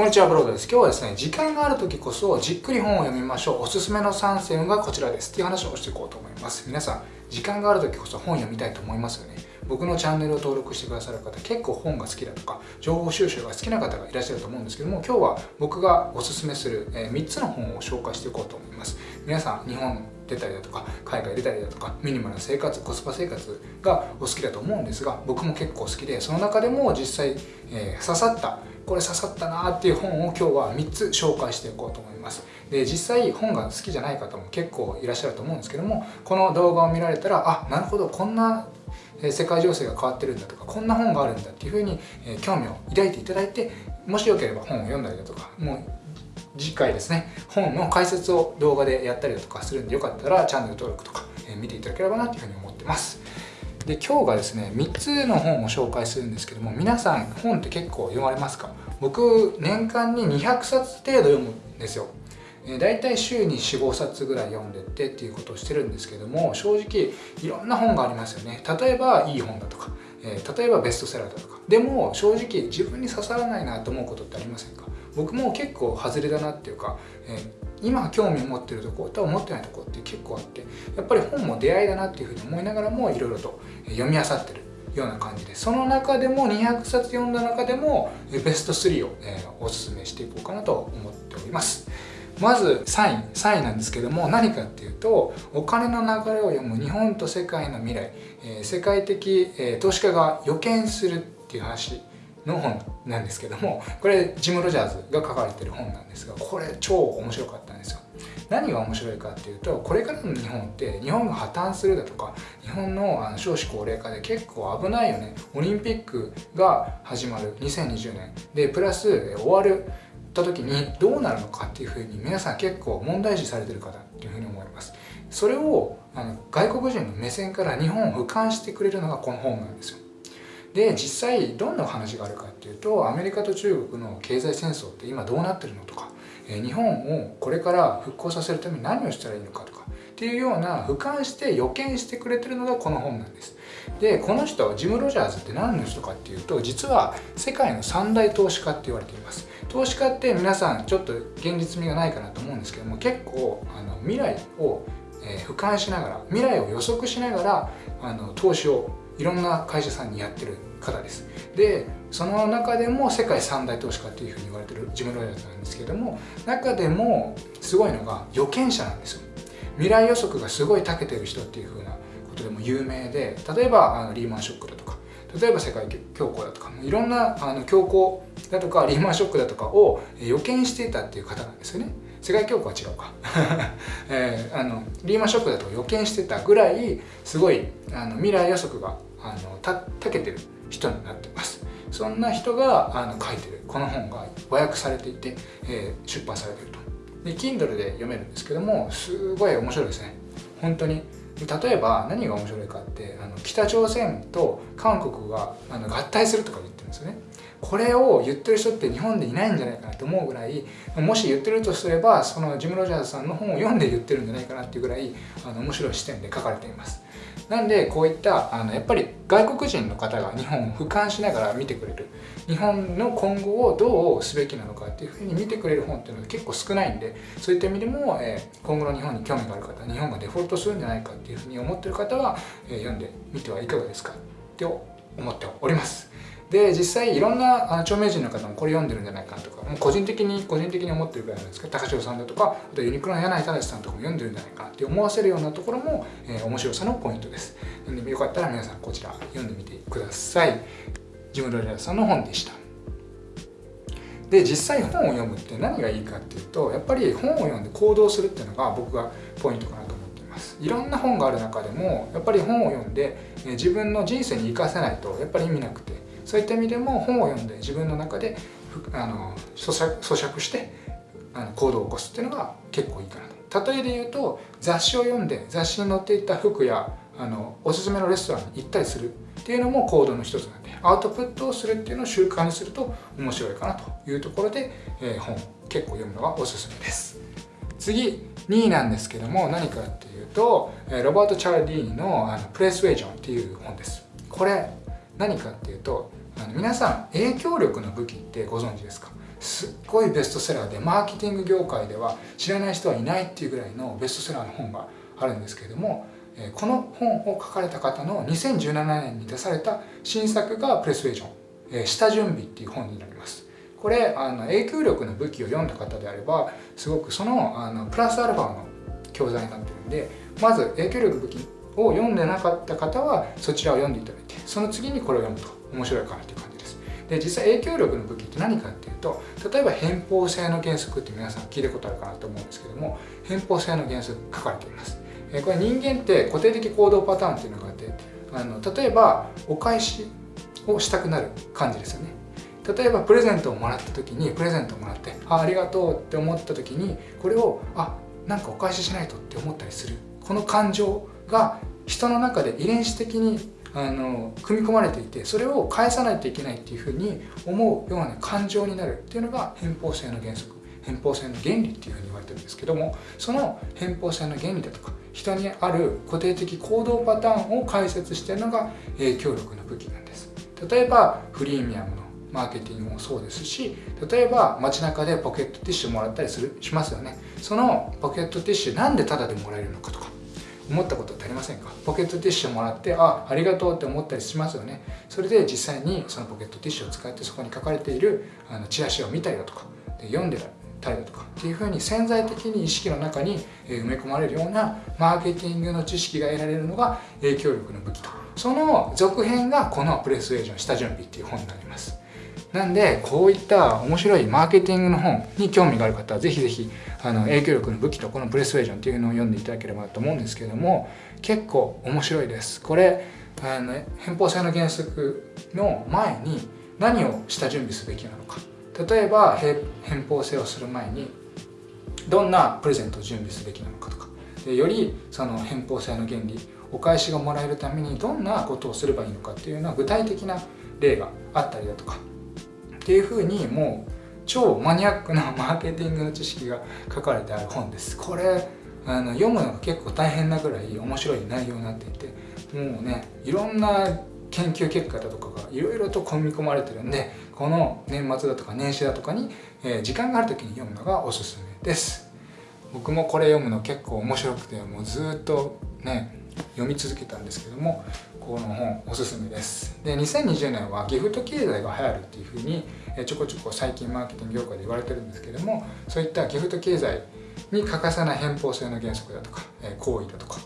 こんにちは、ブロードです。今日はですね、時間がある時こそじっくり本を読みましょう。おすすめの3選がこちらですっていう話をしていこうと思います。皆さん、時間がある時こそ本読みたいと思いますよね。僕のチャンネルを登録してくださる方、結構本が好きだとか、情報収集が好きな方がいらっしゃると思うんですけども、今日は僕がおすすめする3つの本を紹介していこうと思います。皆さん、日本出たりだとか海外出たりだとかミニマルな生活コスパ生活がお好きだと思うんですが僕も結構好きでその中でも実際、えー、刺さったこれ刺さったなっていう本を今日は3つ紹介していこうと思います。で実際本が好きじゃない方も結構いらっしゃると思うんですけどもこの動画を見られたらあなるほどこんな世界情勢が変わってるんだとかこんな本があるんだっていうふうに興味を抱いていただいてもしよければ本を読んだりだとかもう次回ですね本の解説を動画でやったりだとかするんでよかったらチャンネル登録とか見ていただければなというふうに思ってます。で今日がですね3つの本を紹介するんですけども皆さん本って結構読まれますか？僕年間に200冊程度読むんですよ。だいたい週に45冊ぐらい読んでってっていうことをしてるんですけども正直いろんな本がありますよね。例えばいい本だとか、え、例えばベストセラーだとか。でも正直自分に刺さらないなと思うことってありませんか？僕も結構外れだなっていうか、えー、今興味を持ってるとこと思ってないとこって結構あってやっぱり本も出会いだなっていうふうに思いながらもいろいろと読み漁ってるような感じでその中でも200冊読んだ中でもベスト3を、えー、おすすめしていこうかなと思っております。まず3位3位なんですけども何かっていうとお金の流れを読む日本と世界の未来、えー、世界的、えー、投資家が予見するっていう話の本なんですけどもこれジム・ロジャーズが書かれてる本なんですがこれ超面白かったんですよ。何が面白いかっていうとこれからの日本って日本が破綻するだとか日本のあの少子高齢化で結構危ないよね。オリンピックが始まる2020年でプラス終わるた時にどうなるのかっていうふうに皆さん結構問題視されてる方っていうふうに思います。それをあの外国人の目線から日本を俯瞰してくれるのがこの本なんですよ。で実際どんな話があるかっていうとアメリカと中国の経済戦争って今どうなってるのとか日本をこれから復興させるために何をしたらいいのかとかっていうような俯瞰して予見してくれてるのがこの本なんです。でこの人ジム・ロジャーズって何の人かっていうと実は世界の三大投資家って言われています。投資家って皆さんちょっと現実味がないかなと思うんですけども結構あの未来を、え、俯瞰しながら未来を予測しながらあの投資をいろんな会社さんにやってる方です。でその中でも世界三大投資家っていうふうに言われてるジム・ロイヤーズなんですけども中でもすごいのが予見者なんですよ。未来予測がすごい長けてる人っていうふうなことでも有名で例えばあのリーマンショックだとか例えば世界恐慌だとかいろんなあの恐慌だとかリーマンショックだとかを予見していたっていう方なんですよね。世界恐慌は違うか、えー、あのリーマンショックだと予見してたぐらいすごいあの未来予測があのたたけてる人になってます。そんな人があの書いてるこの本が和訳されていて、えー、出版されてると。で Kindle で読めるんですけどもすごい面白いですね。本当に。例えば何が面白いかってあの北朝鮮と韓国があの合体するとか言ってるんですよね。これを言ってる人って日本でいないんじゃないかなと思うぐらいもし言ってるとすればそのジム・ロジャーズさんの本を読んで言ってるんじゃないかなっていうぐらいあの面白い視点で書かれています。なんでこういったあのやっぱり外国人の方が日本を俯瞰しながら見てくれる。日本の今後をどうすべきなのかっていうふうに見てくれる本っていうのは結構少ないんでそういった意味でも、えー、今後の日本に興味がある方日本がデフォルトするんじゃないかっていうふうに思ってる方は、えー、読んでみてはいかがですかって思っております。で実際いろんなあ著名人の方もこれ読んでるんじゃないかとかもう個人的に個人的に思ってるぐらいなんですけど高城さんだとかあとユニクロの柳井正さんとかも読んでるんじゃないかって思わせるようなところも、えー、面白さのポイントです。なのでよかったら皆さんこちら読んでみてください。ジム・ロリアさんの本でした。で実際本を読むって何がいいかっていうとやっぱり本を読んで行動するっていうのが僕がポイントかなと思っています。いろんな本がある中でもやっぱり本を読んで自分の人生に生かせないとやっぱり意味なくてそういった意味でも本を読んで自分の中であの咀嚼してあの行動を起こすっていうのが結構いいかなと。例えで言うと雑誌を読んで雑誌に載っていた服やあのおすすめのレストランに行ったりするっていうのも行動の一つなんでアウトプットをするっていうのを習慣にすると面白いかなというところで、えー、本結構読むのがおすすめです。次2位なんですけども何かっていうとロバート・チャルディーニの「あのプレスウェージョン」っていう本です。これ何かっていうとあの皆さん影響力の武器ってご存知ですか？すっごいベストセラーでマーケティング業界では知らない人はいないっていうぐらいのベストセラーの本があるんですけれどもこの本を書かれた方の2017年に出された新作がプレスウェージョン下準備っていう本になります。これあの影響力の武器を読んだ方であればすごくそのあのプラスアルファの教材になってるんでまず影響力武器を読んでなかった方はそちらを読んでいただいてその次にこれを読むと面白いかなという感じです。で実際影響力の武器って何かっていうと例えば偏方性の原則って皆さん聞いたことあるかなと思うんですけども偏方性の原則書かれています。これ人間って固定的行動パターンっていうのがあってあの例えばお返しをしたくなる感じですよね。例えばプレゼントをもらった時にプレゼントをもらってあありがとうって思った時にこれをあなんかお返ししないとって思ったりするこの感情が人の中で遺伝子的にあの組み込まれていてそれを返さないといけないっていうふうに思うような感情になるっていうのが偏方性の原則。偏方性の原理っていうふうに言われてるんですけどもその偏方性の原理だとか人にある固定的行動パターンを解説してるのが影響力の武器なんです。例えばフリーミアムのマーケティングもそうですし例えば街中でポケットティッシュもらったりするしますよね。そのポケットティッシュなんでタダでもらえるのかとか思ったことってありませんか？ポケットティッシュもらってあありがとうって思ったりしますよね。それで実際にそのポケットティッシュを使ってそこに書かれているあのチラシを見たりだとかで読んでたりだとかっていうふうに潜在的に意識の中に埋め込まれるようなマーケティングの知識が得られるのが影響力の武器と。その続編がこのプレスウェージョン下準備っていう本になります。なんでこういった面白いマーケティングの本に興味がある方はぜひぜひあの影響力の武器とこのプレスウェージョンっていうのを読んでいただければと思うんですけれども結構面白いです。これあの偏方性の原則の前に何を下準備すべきなのか。例えば偏方性をする前にどんなプレゼントを準備すべきなのかとか。でよりその偏方性の原理お返しがもらえるためにどんなことをすればいいのかっていうのは具体的な例があったりだとか。っていうふうにもう超マニアックなマーケティングの知識が書かれてある本です。これあの読むのが結構大変なぐらい面白い内容になっていてもうねいろんな研究結果だとかがいろいろと組み込まれてるんでこの年末だとか年始だとかに、えー、時間がある時に読むのがおすすめです。僕もこれ読むの結構面白くてもうずっとね読み続けたんですけどもこの本おすすめです。で2020年はギフト経済が流行るっていうふうにちょこちょこ最近マーケティング業界で言われてるんですけどもそういったギフト経済に欠かせない偏方性の原則だとか行為だとか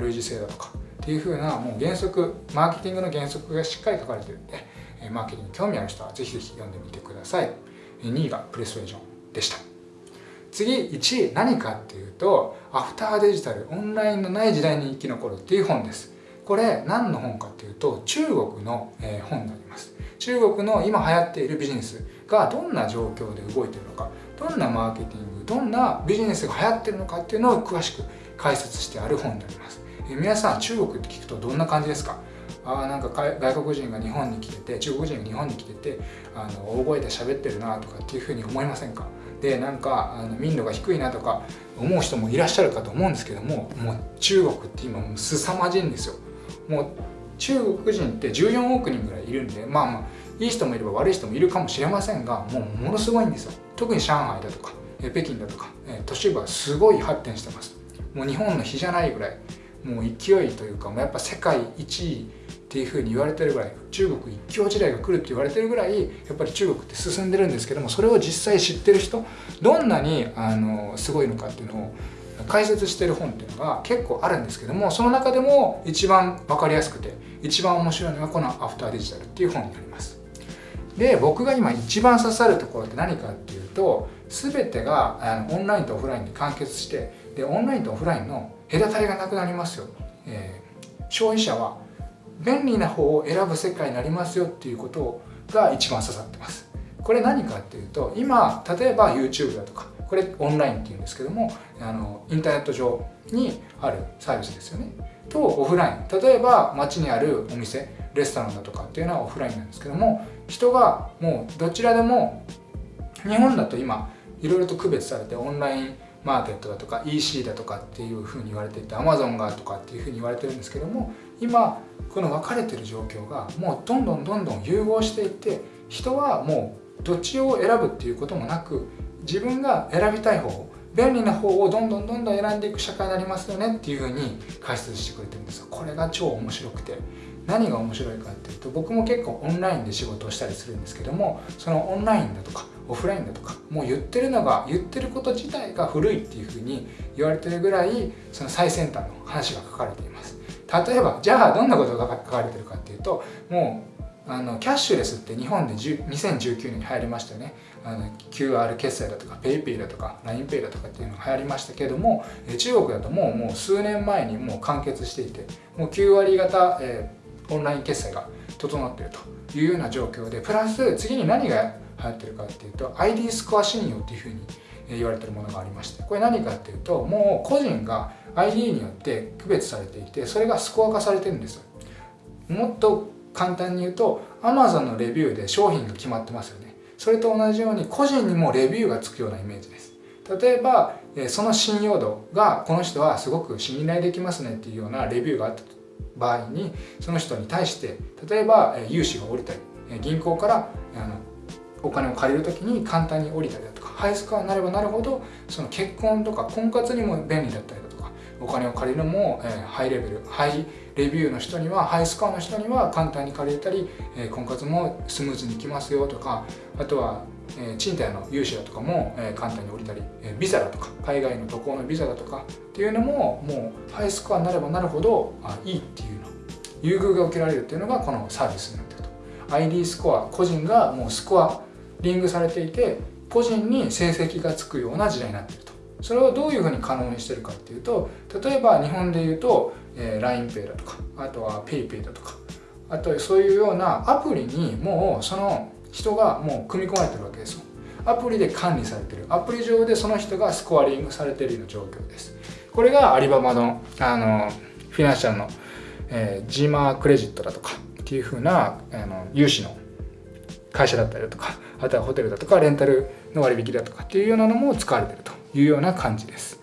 類似性だとかっていうふうなもう原則マーケティングの原則がしっかり書かれてるんでマーケティングに興味ある人はぜひぜひ読んでみてください。2位がプレスウェージョンでした。次1何かっていうとアフターデジタルオンラインのない時代に生き残るっていう本です。これ何の本かっていうと中国の本になります。中国の今流行っているビジネスがどんな状況で動いてるのかどんなマーケティングどんなビジネスが流行ってるのかっていうのを詳しく解説してある本になります。え皆さん中国って聞くとどんな感じですか？あなんか外国人が日本に来てて中国人が日本に来ててあの大声で喋ってるなとかっていうふうに思いませんか？でなんかあの民度が低いなとか思う人もいらっしゃるかと思うんですけどももう中国って今もう凄まじいんですよ。もう中国人って14億人ぐらいいるんでまあまあいい人もいれば悪い人もいるかもしれませんがもうものすごいんですよ。特に上海だとか北京だとか都市部はすごい発展してます。もう日本の比じゃないぐらいもう勢いというかもうやっぱ世界一位っていうふうに言われてるぐらい中国一強時代が来るって言われてるぐらいやっぱり中国って進んでるんですけどもそれを実際知ってる人どんなにあのすごいのかっていうのを解説してる本っていうのが結構あるんですけどもその中でも一番分かりやすくて一番面白いのがこの「アフターデジタル」っていう本になります。で僕が今一番刺さるところって何かっていうと全てがあのオンラインとオフラインで完結してでオンラインとオフラインの隔たりがなくなりますよ、えー、消費者は便利な方を選ぶ世界になりますよっていうことが一番刺さってます。これ何かっていうと今例えば YouTube だとかこれオンラインっていうんですけどもあのインターネット上にあるサービスですよね。とオフライン。例えば街にあるお店レストランだとかっていうのはオフラインなんですけども人がもうどちらでも日本だと今いろいろと区別されてオンラインマーケットだとか EC だとかっていうふうに言われていて Amazon がとかっていうふうに言われてるんですけども今この分かれてる状況がもうどんどんどんどん融合していって人はもうどっちを選ぶっていうこともなく自分が選びたい方便利な方をどんどんどんどん選んでいく社会になりますよねっていうふうに解説してくれてるんですよ。これが超面白くて。何が面白いかっていうと僕も結構オンラインで仕事をしたりするんですけどもそのオンラインだとかオフラインだとかもう言ってるのが言ってること自体が古いっていうふうに言われてるぐらいその最先端の話が書かれています。例えばじゃあどんなことが書かれてるかっていうともうあのキャッシュレスって日本で2019年に流行りましたよね。あの QR 決済だとか PayPay だとか LINEPay だとかっていうのが流行りましたけども中国だともうもう数年前にもう完結していてもう9割方、えー、オンライン決済が整っているというような状況でプラス次に何が流行ってるかっていうと ID スコア信用っていうふうに言われてるものがありましてこれ何かっていうともう個人が ID によって区別されていてそれがスコア化されてるんです。もっと簡単に言うと Amazon のレビューで商品が決まってますよね。それと同じように個人にもレビューがつくようなイメージです。例えばその信用度がこの人はすごく信頼できますねっていうようなレビューがあった場合にその人に対して例えば融資が下りたり銀行からあのお金を借りる時に簡単に降りたりハイスコアになればなるほどその結婚とか婚活にも便利だったりだとかお金を借りるのも、えー、ハイレベルハイレビューの人にはハイスコアの人には簡単に借りれたり、えー、婚活もスムーズにいきますよとかあとは、えー、賃貸の融資だとかも、えー、簡単に降りたり、えー、ビザだとか海外の渡航のビザだとかっていうのももうハイスコアになればなるほどあいいっていうの優遇が受けられるっていうのがこのサービスになってると。ID スコア個人がもうスコアリングされていて個人に成績がつくような時代になっていると。それをどういうふうに可能にしてるかっていうと例えば日本で言うと、えー、LINEPay だとかあとは PayPay だとかあとそういうようなアプリにもうその人がもう組み込まれてるわけですよ。アプリで管理されてる。アプリ上でその人がスコアリングされてるような状況です。これがアリババのあのフィナンシャルの、えー、ジーマークレジットだとかっていうふうなあの融資の会社だったりだとかあとはホテルだとかレンタルの割引だとかっていうようなのも使われてるというような感じです。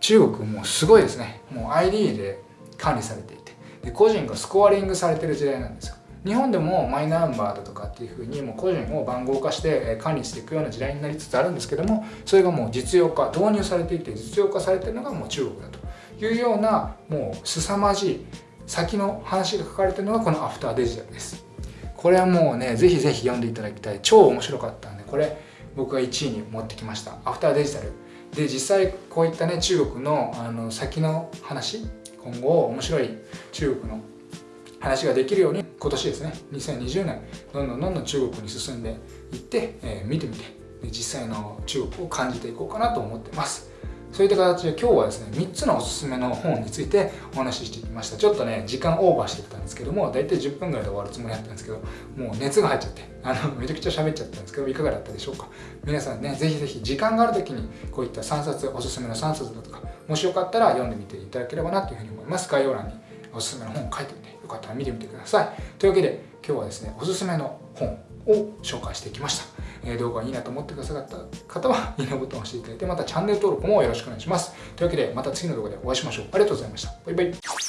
中国もすごいですね。もう ID で管理されていて。で個人がスコアリングされてる時代なんですよ。日本でもマイナンバーだとかっていうふうにもう個人を番号化して管理していくような時代になりつつあるんですけどもそれがもう実用化導入されていて実用化されてるのがもう中国だというようなもう凄まじい先の話が書かれてるのがこのアフターデジタルです。これはもうねぜひぜひ読んでいただきたい。超面白かったんでこれ僕が1位に持ってきました。アフターデジタルで実際こういったね中国のあの先の話今後面白い中国の話ができるように今年ですね2020年どんどんどんどん中国に進んでいって、えー、見てみて実際の中国を感じていこうかなと思ってます。そういった形で今日はですね3つのおすすめの本についてお話ししてきました。ちょっとね時間オーバーしてたんですけども大体10分ぐらいで終わるつもりだったんですけどもう熱が入っちゃってあのめちゃくちゃ喋っちゃったんですけどいかがだったでしょうか？皆さんねぜひぜひ時間がある時にこういった3冊おすすめの3冊だとかもしよかったら読んでみていただければなというふうに思います。概要欄におすすめの本を書いてみてよかったら見てみてください。というわけで今日はですねおすすめの本を紹介してきました。動画がいいなと思ってくださった方は、いいねボタンを押していただいて、またチャンネル登録もよろしくお願いします。というわけで、また次の動画でお会いしましょう。ありがとうございました。バイバイ。